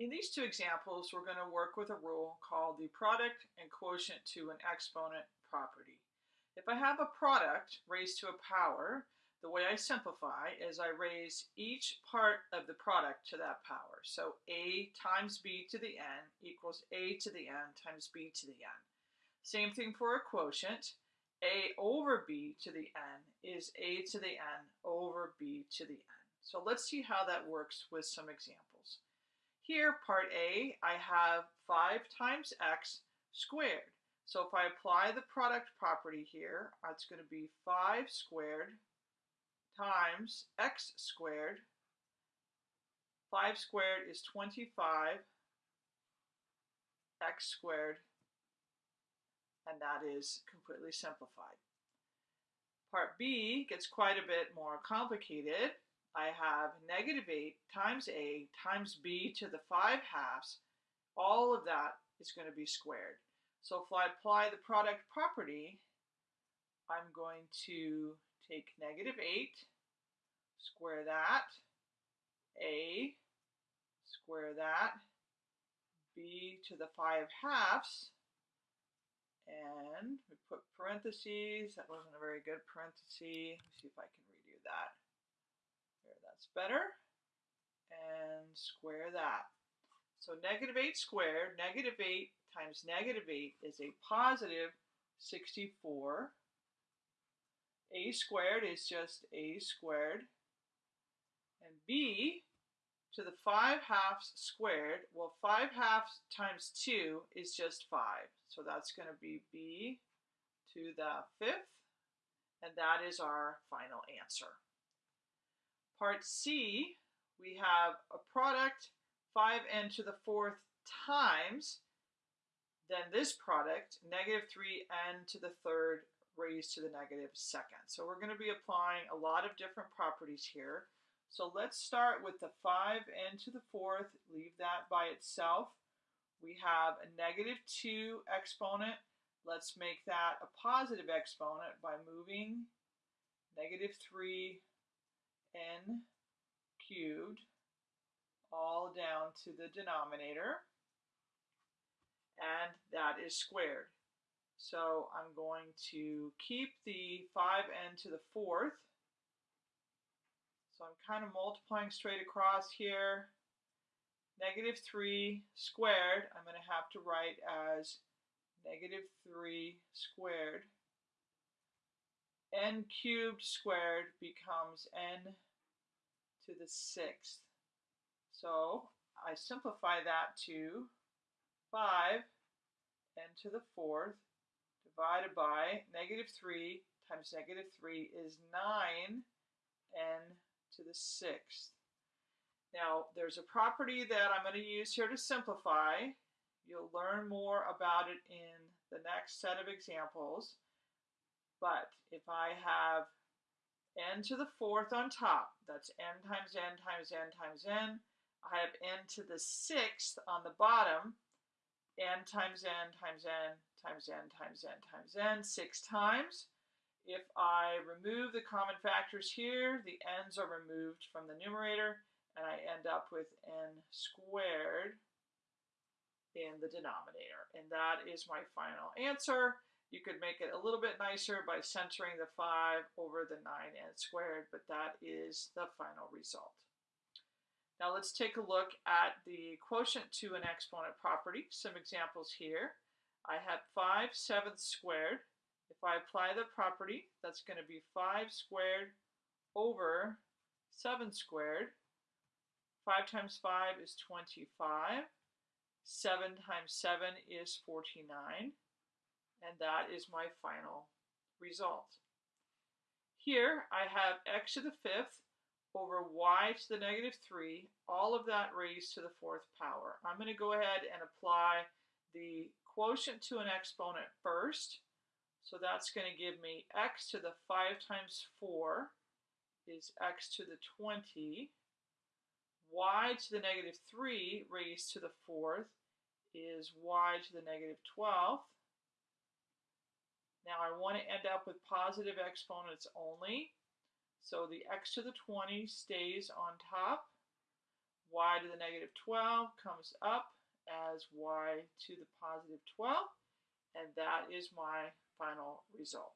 In these two examples, we're going to work with a rule called the product and quotient to an exponent property. If I have a product raised to a power, the way I simplify is I raise each part of the product to that power. So a times b to the n equals a to the n times b to the n. Same thing for a quotient. a over b to the n is a to the n over b to the n. So let's see how that works with some examples. Here, part A, I have 5 times x squared. So if I apply the product property here, it's going to be 5 squared times x squared. 5 squared is 25 x squared, and that is completely simplified. Part B gets quite a bit more complicated. I have negative 8 times a times b to the 5 halves. All of that is going to be squared. So if I apply the product property, I'm going to take negative 8, square that, a, square that, b to the 5 halves, and we put parentheses. That wasn't a very good parenthesis. Let me see if I can redo that. That's better. And square that. So negative 8 squared, negative 8 times negative 8 is a positive 64. a squared is just a squared. And b to the 5 halves squared, well 5 halves times 2 is just 5. So that's going to be b to the fifth, and that is our final answer. Part C, we have a product 5n to the fourth times, then this product, negative 3n to the third raised to the negative second. So we're going to be applying a lot of different properties here. So let's start with the 5n to the fourth, leave that by itself. We have a negative 2 exponent. Let's make that a positive exponent by moving negative 3 n cubed all down to the denominator and that is squared. So I'm going to keep the 5n to the fourth. So I'm kind of multiplying straight across here. Negative 3 squared, I'm going to have to write as negative 3 squared n cubed squared becomes n to the sixth. So I simplify that to 5 n to the fourth divided by negative 3 times negative 3 is 9 n to the sixth. Now, there's a property that I'm going to use here to simplify. You'll learn more about it in the next set of examples. But if I have n to the fourth on top, that's n times n times n times n. I have n to the sixth on the bottom, n times n times n times n times n times n, six times. If I remove the common factors here, the n's are removed from the numerator, and I end up with n squared in the denominator. And that is my final answer. You could make it a little bit nicer by centering the 5 over the 9 and squared, but that is the final result. Now let's take a look at the quotient to an exponent property. Some examples here. I have 5 sevenths squared. If I apply the property, that's going to be 5 squared over 7 squared. 5 times 5 is 25. 7 times 7 is 49 and that is my final result. Here I have x to the fifth over y to the negative 3, all of that raised to the fourth power. I'm going to go ahead and apply the quotient to an exponent first. So that's going to give me x to the 5 times 4 is x to the 20. y to the negative 3 raised to the fourth is y to the negative 12th. I want to end up with positive exponents only. So the x to the 20 stays on top. y to the negative 12 comes up as y to the positive 12, and that is my final result.